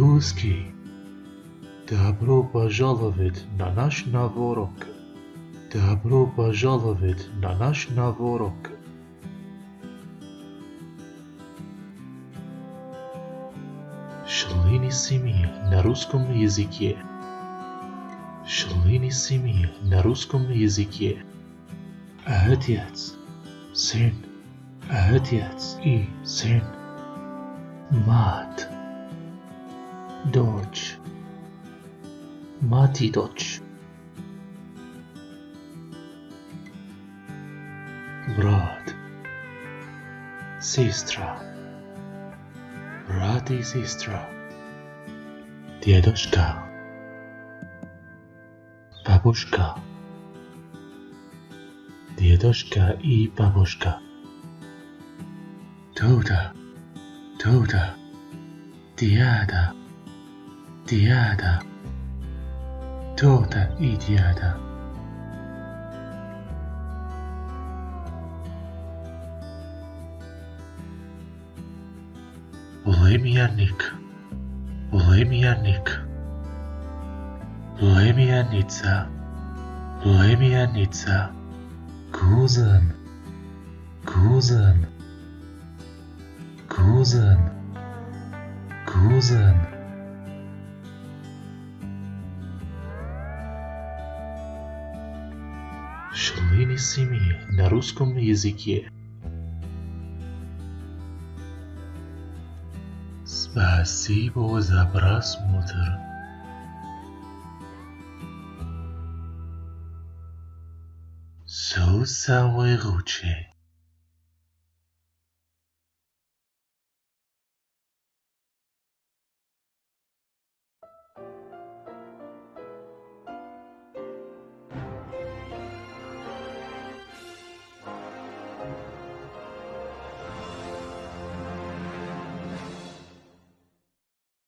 Русский, добро пожаловать на наш новый урок. Добро пожаловать на наш новый урок. Члены семьи на русском языке. Члены семьи на русском языке. Отец, сын, отец и сын. Мать, Dodge. Mati Dodge. Brat Sestra Brat i sestra Dědoška. Babuška Dědoška i babuška Toda Toda Diada. ideada, toda ideada. Lemjanik Lemjanik Lemjanica Lemjanica kuzan, kuzan, kuzan, Kuzen Шалыни семьи на русском языке. Спасибо за просмотр. Все самое лучшее.